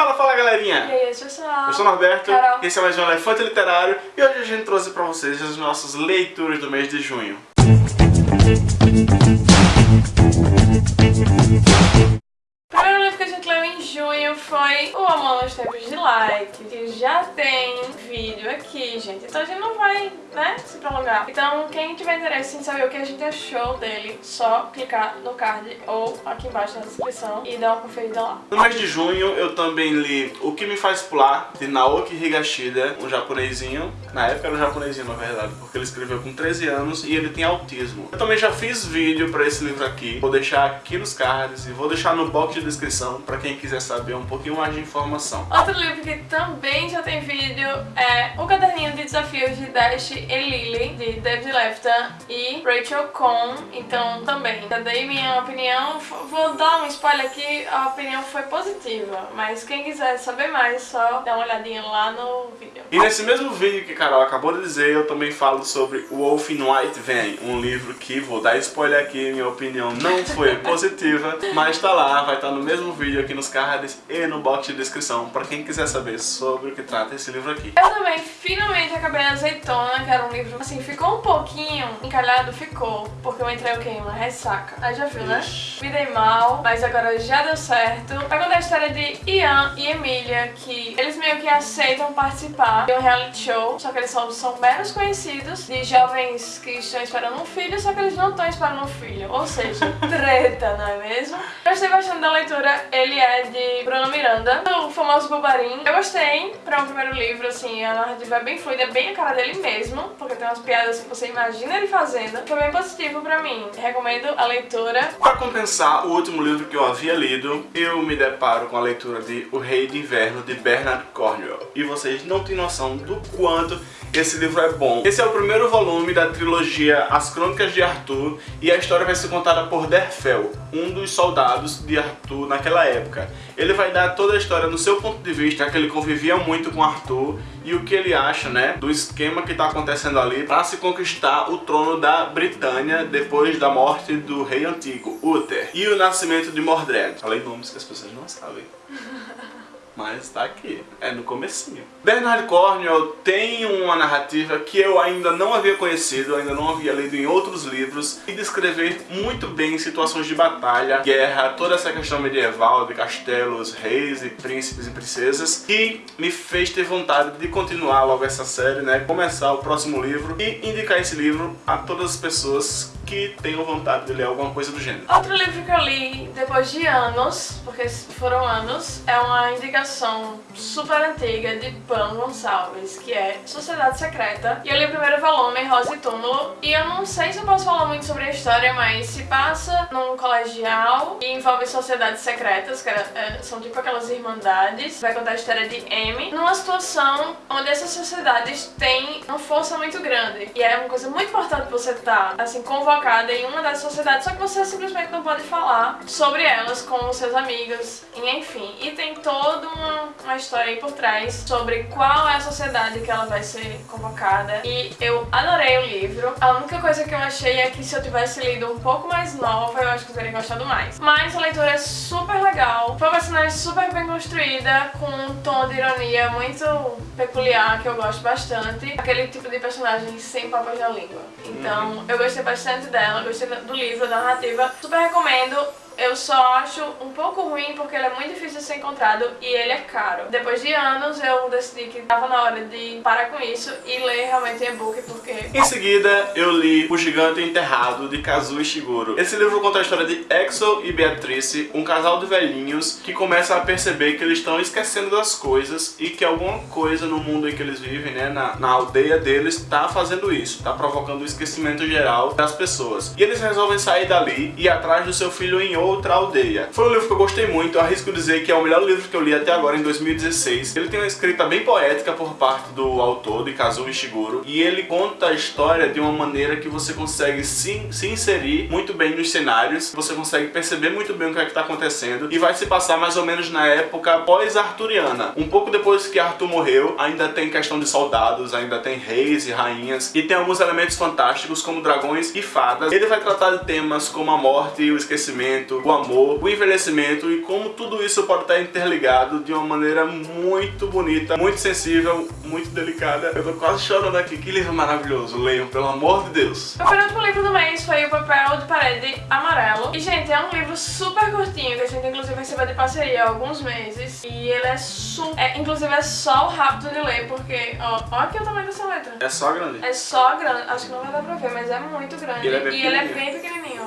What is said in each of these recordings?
Fala, fala galerinha! E aí, pessoal? Eu sou o Norberto, Carol. esse é mais um Elefante Literário e hoje a gente trouxe pra vocês as nossas leituras do mês de junho. Foi O Amor nos Tempos de Light, que já tem vídeo aqui, gente. Então a gente não vai, né, se prolongar. Então quem tiver interesse em saber o que a gente achou dele, só clicar no card ou aqui embaixo na descrição e dar uma conferida lá. No mês de junho eu também li O Que Me Faz Pular, de Naoki Higashida, um japonesinho. Na época era um japonesinho, na verdade, porque ele escreveu com 13 anos e ele tem autismo. Eu também já fiz vídeo pra esse livro aqui, vou deixar aqui nos cards e vou deixar no box de descrição pra quem quiser saber um pouquinho mais de informação. Outro livro que também já tem vídeo é O Caderninho de Desafios de Dash e Lily, de David Lefton e Rachel Cohn. Então, também, já dei minha opinião. Vou dar um spoiler aqui, a opinião foi positiva. Mas quem quiser saber mais, só dá uma olhadinha lá no vídeo. E nesse mesmo vídeo que Carol acabou de dizer, eu também falo sobre O Wolf in White Vem, um livro que, vou dar spoiler aqui, minha opinião não foi positiva, mas tá lá, vai estar no mesmo vídeo aqui nos cards e no box de descrição, pra quem quiser saber sobre o que trata esse livro aqui. Eu também finalmente acabei a Azeitona, que era um livro, assim, ficou um pouquinho encalhado, ficou, porque eu entrei o quê? Uma ressaca. Aí já viu, né? Ixi. Me dei mal, mas agora já deu certo. Vai contar a história de Ian e Emília, que eles meio que aceitam participar de um reality show, só que eles são, são meros conhecidos, de jovens que estão esperando um filho, só que eles não estão esperando um filho. Ou seja, treta, não é mesmo? Eu gostei bastante da leitura, ele é de Bruno Miranda, o famoso Bubarim. Eu gostei pra um primeiro livro, assim, a narrativa é bem fluida, é bem a cara dele mesmo, porque tem umas piadas que você imagina ele fazendo. Foi bem positivo pra mim. Recomendo a leitura. Para compensar o último livro que eu havia lido, eu me deparo com a leitura de O Rei de Inverno, de Bernard Cornwell. E vocês não têm noção do quanto esse livro é bom. Esse é o primeiro volume da trilogia As Crônicas de Arthur e a história vai ser contada por Derfel, um dos soldados de Arthur naquela época. Ele vai dar toda a história no seu ponto de vista, que ele convivia muito com Arthur e o que ele acha, né, do esquema que está acontecendo ali para se conquistar o trono da Britânia depois da morte do rei antigo, Uther, e o nascimento de Mordred. Falei nomes que as pessoas não sabem. Mas tá aqui, é no comecinho. Bernard Cornwell tem uma narrativa que eu ainda não havia conhecido, ainda não havia lido em outros livros, e descrever muito bem situações de batalha, guerra, toda essa questão medieval de castelos, reis e príncipes e princesas, que me fez ter vontade de continuar logo essa série, né, começar o próximo livro e indicar esse livro a todas as pessoas que tenham vontade de ler alguma coisa do gênero. Outro livro que eu li depois de anos, porque foram anos, é uma indicação super antiga de Pan Gonçalves, que é Sociedade Secreta. E eu li o primeiro volume, Rosa e Túmulo, e eu não sei se eu posso falar muito sobre a história, mas se passa num colegial e envolve sociedades secretas, que era- é, são tipo aquelas irmandades. Vai contar a história de Amy, numa situação onde essas sociedades têm uma força muito grande. E é uma coisa muito importante você estar, assim, convocada em uma das sociedades, só que você simplesmente não pode falar sobre elas com os seus amigos, e enfim. E tem toda uma, uma história aí por trás sobre qual é a sociedade que ela vai ser convocada. E eu adorei o livro. A única coisa que eu achei é que se eu tivesse lido um pouco mais nova, eu acho que eu teria gostado mais. Mas a leitura é super legal, foi uma personagem super bem construída, com um tom de ironia muito peculiar, que eu gosto bastante. Aquele tipo de personagem sem papas na língua. Então, eu gostei bastante dela, gostei do livro, da narrativa. Super recomendo. Eu só acho um pouco ruim porque ele é muito difícil de ser encontrado e ele é caro. Depois de anos eu decidi que tava na hora de parar com isso e ler realmente e-book porque Em seguida, eu li O Gigante Enterrado, de Kazuo Ishiguro. Esse livro conta a história de Exo e Beatrice, um casal de velhinhos que começa a perceber que eles estão esquecendo das coisas e que alguma coisa no mundo em que eles vivem, né, na, na aldeia deles, está fazendo isso, está provocando o esquecimento geral das pessoas. E eles resolvem sair dali e ir atrás do seu filho em outra aldeia. Foi um livro que eu gostei muito, arrisco dizer que é o melhor livro que eu li até agora, em 2016. Ele tem uma escrita bem poética por parte do autor, de Kazuo Ishiguro, e ele conta a história de uma maneira que você consegue se, se inserir muito bem nos cenários, você consegue perceber muito bem o que é que está acontecendo, e vai se passar mais ou menos na época pós-arturiana. Um pouco depois que Arthur morreu, ainda tem questão de soldados, ainda tem reis e rainhas, e tem alguns elementos fantásticos como dragões e fadas. Ele vai tratar de temas como a morte o esquecimento, o amor, o envelhecimento e como tudo isso pode estar interligado de uma maneira muito bonita, muito sensível, muito delicada. Eu tô quase chorando aqui. Que livro maravilhoso. Leiam, pelo amor de Deus. O penúltimo livro do mês foi O Papel de Parede Amarelo. E, gente, é um livro super curtinho, que a gente inclusive recebeu de parceria há alguns meses. E ele é super... É, inclusive é só rápido de ler, porque... Ó, ó aqui o tamanho dessa letra. É só grande. É só grande. Acho que não vai dar pra ver, mas é muito grande. E ele é bem e ele é bem pequenininho.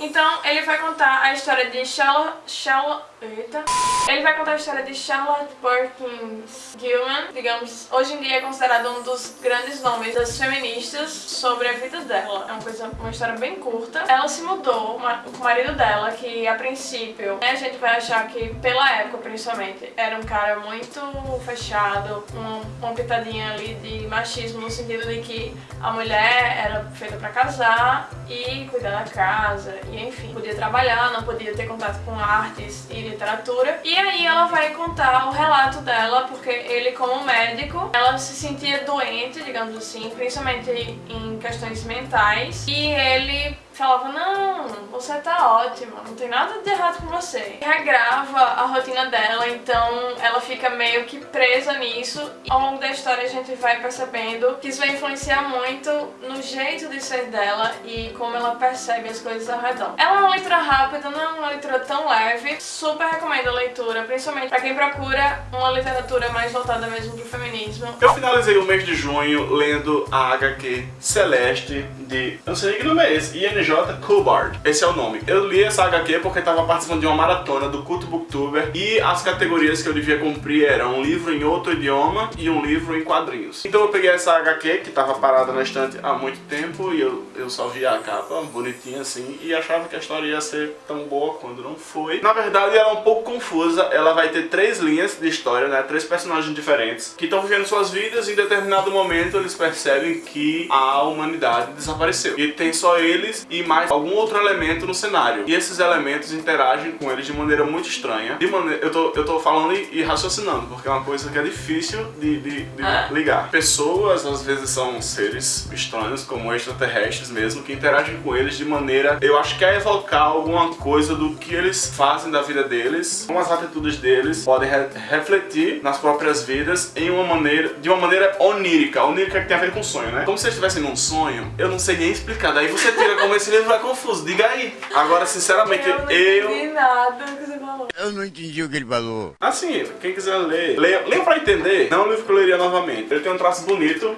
Então, ele vai contar a história de Charlotte... Charlotte... Eita. Ele vai contar a história de Charlotte Perkins Gilman, digamos, hoje em dia é considerado um dos grandes nomes das feministas sobre a vida dela. É uma coisa, uma história bem curta. Ela se mudou com o marido dela, que a princípio, né, a gente vai achar que pela época principalmente, era um cara muito fechado, um, uma pitadinha ali de machismo no sentido de que a mulher era feita pra casar e cuidar da casa, e enfim, podia trabalhar, não podia ter contato com artes e literatura. E aí ela vai contar o relato dela, porque ele como médico, ela se sentia doente, digamos assim, principalmente em questões mentais, e ele falava, não, você tá ótima, não tem nada de errado com você. E regrava a rotina dela, então ela fica meio que presa nisso. E ao longo da história a gente vai percebendo que isso vai influenciar muito no jeito de ser dela e como ela percebe as coisas ao redor. Ela é uma leitura rápida, não é uma leitura tão leve, super recomendo a leitura, principalmente pra quem procura uma literatura mais voltada mesmo pro feminismo. Eu finalizei o mês de junho lendo a HQ Celeste de... eu não sei que nome é esse, INJ Kullbard. Esse é o nome. Eu li essa HQ porque estava participando de uma maratona do Culto Booktuber e as categorias que eu devia cumprir eram um livro em outro idioma e um livro em quadrinhos. Então eu peguei essa HQ que estava parada na estante há muito tempo e eu, eu só via a capa bonitinha assim e achava que a história ia ser tão boa quando não foi. Na verdade ela é um pouco confusa, ela vai ter três linhas de história, né? Três personagens diferentes que estão vivendo suas vidas e em determinado momento eles percebem que a humanidade desapareceu. E tem só eles e mais algum outro elemento no cenário. E esses elementos interagem com eles de maneira muito estranha. De maneira, eu, tô, eu tô falando e, e raciocinando, porque é uma coisa que é difícil de, de, de ah. ligar. Pessoas, às vezes, são seres estranhos, como extraterrestres mesmo, que interagem com eles de maneira, eu acho que é evocar alguma coisa do que eles fazem da vida deles, como as atitudes deles podem re refletir nas próprias vidas em uma maneira, de uma maneira onírica. Onírica que tem a ver com sonho, né? Como se eles estivessem num sonho, eu não sei nem explicar. Daí você tira como esse livro é confuso, diga aí. Agora, sinceramente, eu... Não eu... entendi nada que você falou. Eu não entendi o que ele falou. Assim, quem quiser ler, leia, leia pra entender. Não é um livro que eu leria novamente. Ele tem um traço bonito,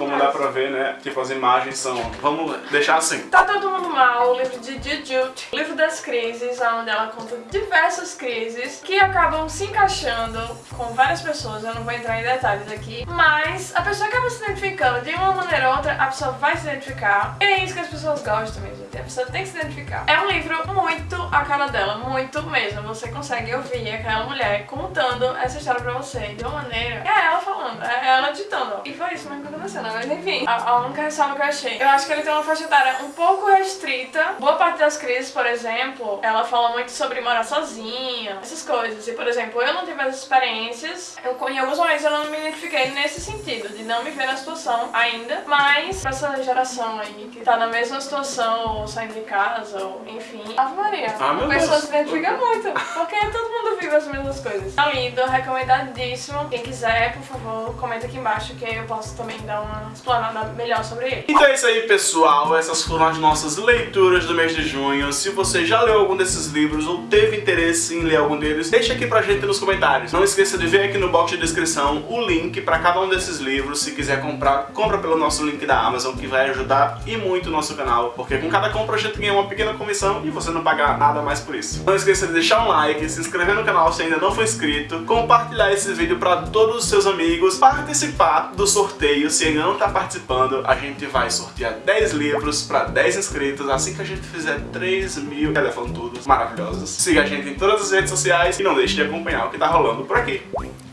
como dá pra ver, né? Tipo, as imagens são... Vamos deixar assim. Tá Todo Mundo Mal, o livro de Jujut, o livro das crises, onde ela conta diversas crises que acabam se encaixando com várias pessoas, eu não vou entrar em detalhes aqui, mas a pessoa acaba se identificando de uma maneira ou outra, a pessoa vai se identificar, e é isso que as pessoas gostam mesmo, a pessoa tem que se identificar. É um livro muito a cara dela, muito mesmo, você consegue ouvir aquela mulher contando essa história pra você de uma maneira, é ela falando, é ela ditando, e foi isso mesmo que aconteceu, né? Mas enfim, a, a única ressalva que eu achei. Eu acho que ele tem uma faixa etária um pouco restrita. Boa parte das crises, por exemplo, ela fala muito sobre morar sozinha, essas coisas. E, por exemplo, eu não tive essas experiências. Eu, em alguns momentos eu não me identifiquei nesse sentido, de não me ver na situação ainda. Mas, pra essa geração aí, que tá na mesma situação, ou saindo de casa, ou enfim. Ave Maria. Ah, a pessoa Deus. se identifica muito. Porque todo mundo vive as mesmas coisas. Tá lindo, recomendadíssimo. Quem quiser, por favor, comenta aqui embaixo que eu posso também dar uma explanada melhor sobre ele. Então é isso aí, pessoal. Essas foram as nossas leituras do mês de junho. Se você já leu algum desses livros ou teve interesse em ler algum deles, deixa aqui pra gente nos comentários. Não esqueça de ver aqui no box de descrição o link pra cada um desses livros. Se quiser comprar, compra pelo nosso link da Amazon, que vai ajudar e muito o nosso canal, porque com cada compra a gente ganha uma pequena comissão e você não paga nada mais por isso. Não esqueça de deixar um like, se inscrever no canal se ainda não for inscrito, compartilhar esse vídeo pra todos os seus amigos, participar do sorteio se ainda não tá participando, a gente vai sortear 10 livros para 10 inscritos assim que a gente fizer 3 mil telefone tudo maravilhosos. Siga a gente em todas as redes sociais e não deixe de acompanhar o que tá rolando por aqui.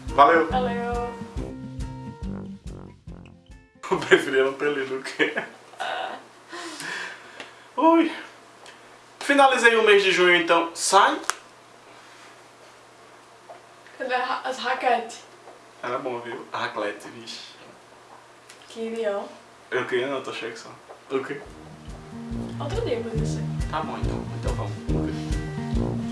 Valeu! Valeu! Eu preferia não ter lido o que... Ui! Finalizei o mês de junho, então sai! Cadê as raquetes? Era bom, viu? A raclette, vixe. Queria, ó. Eu queria não, tô cheio só. O quê? Outro dia podia ser. Tá bom então, então vamos. Bye.